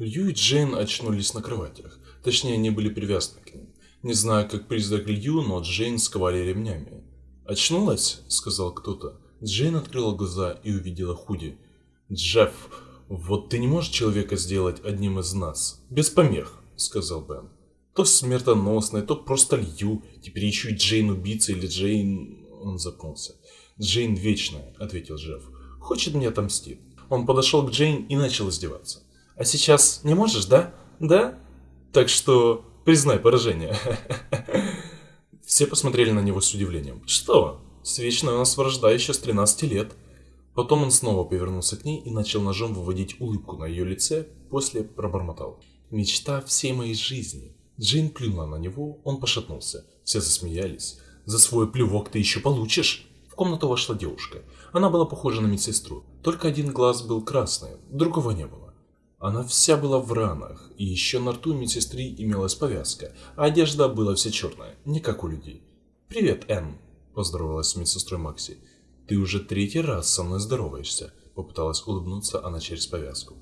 Лью и Джейн очнулись на кроватях. Точнее, они были привязаны к ним. Не знаю, как призрак Лью, но Джейн сковали ремнями. «Очнулась?» – сказал кто-то. Джейн открыла глаза и увидела Худи. «Джефф, вот ты не можешь человека сделать одним из нас?» «Без помех», – сказал Бен. «То смертоносный, то просто Лью. Теперь еще и Джейн убийца или Джейн...» Он запнулся. «Джейн вечная», – ответил Джефф. «Хочет мне отомстить». Он подошел к Джейн и начал издеваться. «А сейчас не можешь, да? Да? Так что признай поражение». Все посмотрели на него с удивлением. «Что? Свечная у нас вражда еще с 13 лет». Потом он снова повернулся к ней и начал ножом выводить улыбку на ее лице, после пробормотал. «Мечта всей моей жизни». Джейн плюнула на него, он пошатнулся. Все засмеялись. «За свой плювок ты еще получишь!» В комнату вошла девушка. Она была похожа на медсестру. Только один глаз был красный, другого не было. Она вся была в ранах, и еще на рту медсестры имелась повязка, а одежда была вся черная, не как у людей. «Привет, Энн», – поздоровалась с медсестрой Макси. «Ты уже третий раз со мной здороваешься», – попыталась улыбнуться она через повязку.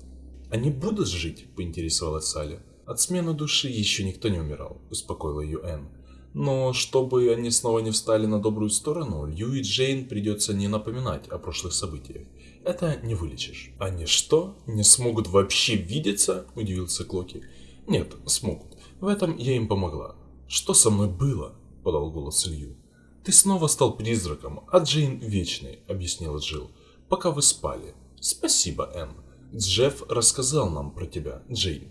«Они будут жить?» – поинтересовалась Салли. «От смены души еще никто не умирал», – успокоила ее Энн. Но чтобы они снова не встали на добрую сторону, Лью и Джейн придется не напоминать о прошлых событиях. Это не вылечишь. Они что, не смогут вообще видеться? Удивился Клоки. Нет, смогут. В этом я им помогла. Что со мной было? Подал голос Лью. Ты снова стал призраком, а Джейн вечной, объяснила Джилл. Пока вы спали. Спасибо, Энн. Джефф рассказал нам про тебя, Джейн.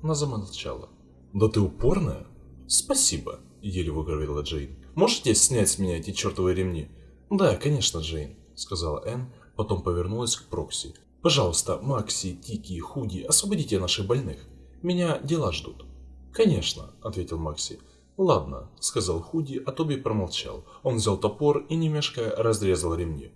Она замолчала. Да ты упорная? Спасибо, еле выговорила Джейн. Можете снять с меня эти чертовы ремни? Да, конечно, Джейн, сказала Энн, потом повернулась к Прокси. Пожалуйста, Макси, Тики, Худи, освободите наших больных. Меня дела ждут. Конечно, ответил Макси. Ладно, сказал Худи, а Тоби промолчал. Он взял топор и, не мешкая, разрезал ремни.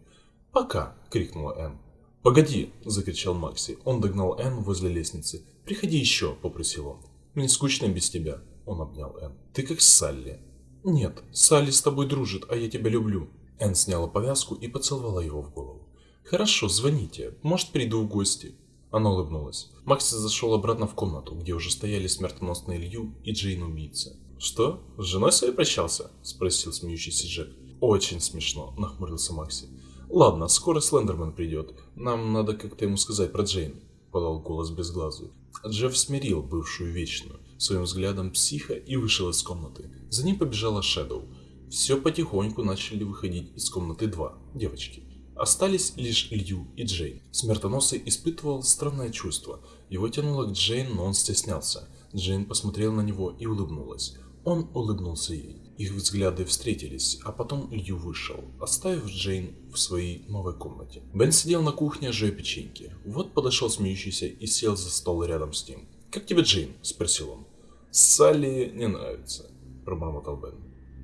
Пока, крикнула Энн. «Погоди!» – закричал Макси. Он догнал Энн возле лестницы. «Приходи еще!» – попросил он. «Мне скучно без тебя!» Он обнял Энн. «Ты как Салли». «Нет, Салли с тобой дружит, а я тебя люблю». Энн сняла повязку и поцеловала его в голову. «Хорошо, звоните. Может, приду в гости». Она улыбнулась. Макси зашел обратно в комнату, где уже стояли смертоносный Илью и Джейн убийца. «Что? С женой своей прощался?» – спросил смеющийся Джек. «Очень смешно», – нахмурился Макси. «Ладно, скоро Слендерман придет. Нам надо как-то ему сказать про Джейн», – подал голос безглазый. Джефф смирил бывшую вечную своим взглядом психа и вышел из комнаты. За ним побежала Шэдоу. Все потихоньку начали выходить из комнаты два девочки. Остались лишь Лью и Джейн. Смертоносый испытывал странное чувство. Его тянуло к Джейн, но он стеснялся. Джейн посмотрела на него и улыбнулась. Он улыбнулся ей. Их взгляды встретились, а потом Лью вышел, оставив Джейн в своей новой комнате. Бен сидел на кухне, жуя печеньки. Вот подошел смеющийся и сел за стол рядом с ним. «Как тебе Джейн?» – спросил он. «Салли не нравится», – пробормотал Бен.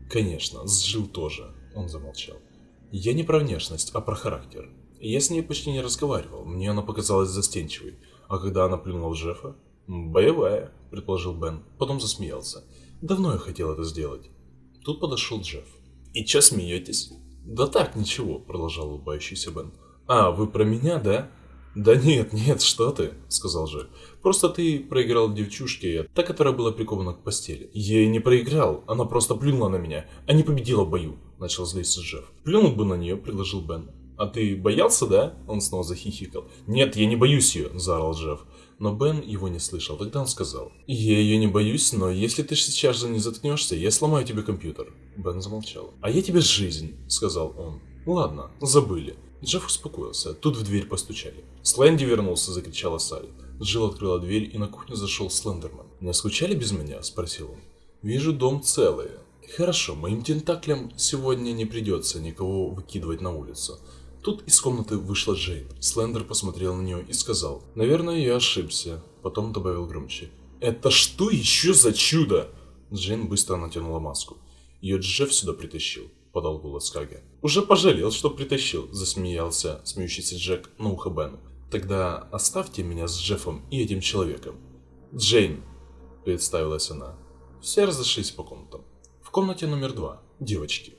«Конечно, с Джилл тоже», – он замолчал. «Я не про внешность, а про характер. Я с ней почти не разговаривал, мне она показалась застенчивой. А когда она плюнула в Джеффа?» «Боевая», – предположил Бен, потом засмеялся. «Давно я хотел это сделать». Тут подошел Джефф. «И чё смеетесь?» «Да так, ничего», – продолжал улыбающийся Бен. «А, вы про меня, да?» «Да нет, нет, что ты», — сказал Джек. «Просто ты проиграл девчушке, та, которая была прикована к постели». «Я и не проиграл, она просто плюнула на меня, а не победила в бою», — начал злиться Джефф. «Плюнул бы на нее», — предложил Бен. «А ты боялся, да?» Он снова захихикал. «Нет, я не боюсь ее», — заорал Джефф. Но Бен его не слышал. Тогда он сказал. «Я ее не боюсь, но если ты сейчас же не заткнешься, я сломаю тебе компьютер». Бен замолчал. «А я тебе жизнь», — сказал он. «Ладно, забыли». Джефф успокоился. Тут в дверь постучали. «Слэнди вернулся!» – закричала Салли. Джилл открыла дверь, и на кухню зашел Слендерман. «Не скучали без меня?» – спросил он. «Вижу, дом целый. Хорошо, моим тентаклям сегодня не придется никого выкидывать на улицу». Тут из комнаты вышла Джейн. Слендер посмотрел на нее и сказал, «Наверное, я ошибся». Потом добавил громче, «Это что еще за чудо?» Джейн быстро натянула маску. Ее Джефф сюда притащил. — подал голос Каги. «Уже пожалел, что притащил», — засмеялся смеющийся Джек на ухо Бену. «Тогда оставьте меня с Джеффом и этим человеком». «Джейн», — представилась она. Все разошлись по комнатам. В комнате номер два. Девочки.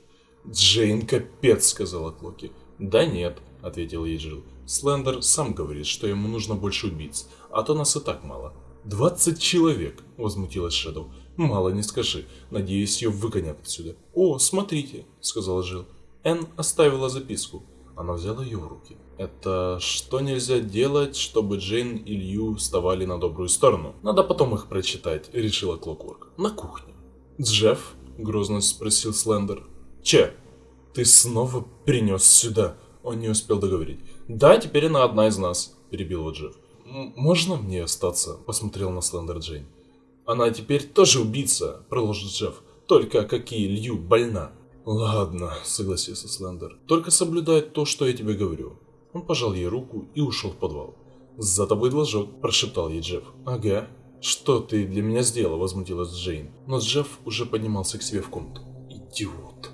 «Джейн, капец», — сказала Клоки. «Да нет», — ответил ей Джилл. «Слендер сам говорит, что ему нужно больше убийц, а то нас и так мало». «Двадцать человек!» – возмутилась Шэдоу. «Мало не скажи. Надеюсь, ее выгонят отсюда». «О, смотрите!» – сказала Жил. Энн оставила записку. Она взяла ее в руки. Это что нельзя делать, чтобы Джейн и Лью вставали на добрую сторону? Надо потом их прочитать, решила Клокворк. На кухне. Джефф? Грозно спросил Слендер. Че? Ты снова принес сюда? Он не успел договорить. Да, теперь она одна из нас, перебил его Джефф. «Можно мне остаться?» – посмотрел на Слендер Джейн. «Она теперь тоже убийца», – продолжил Джефф. «Только какие Лью больна». «Ладно», — согласился Слендер. «Только соблюдай то, что я тебе говорю». Он пожал ей руку и ушел в подвал. «За тобой должок», – прошептал ей Джефф. «Ага». «Что ты для меня сделал?» – возмутилась Джейн. Но Джефф уже поднимался к себе в комнату. «Идиот».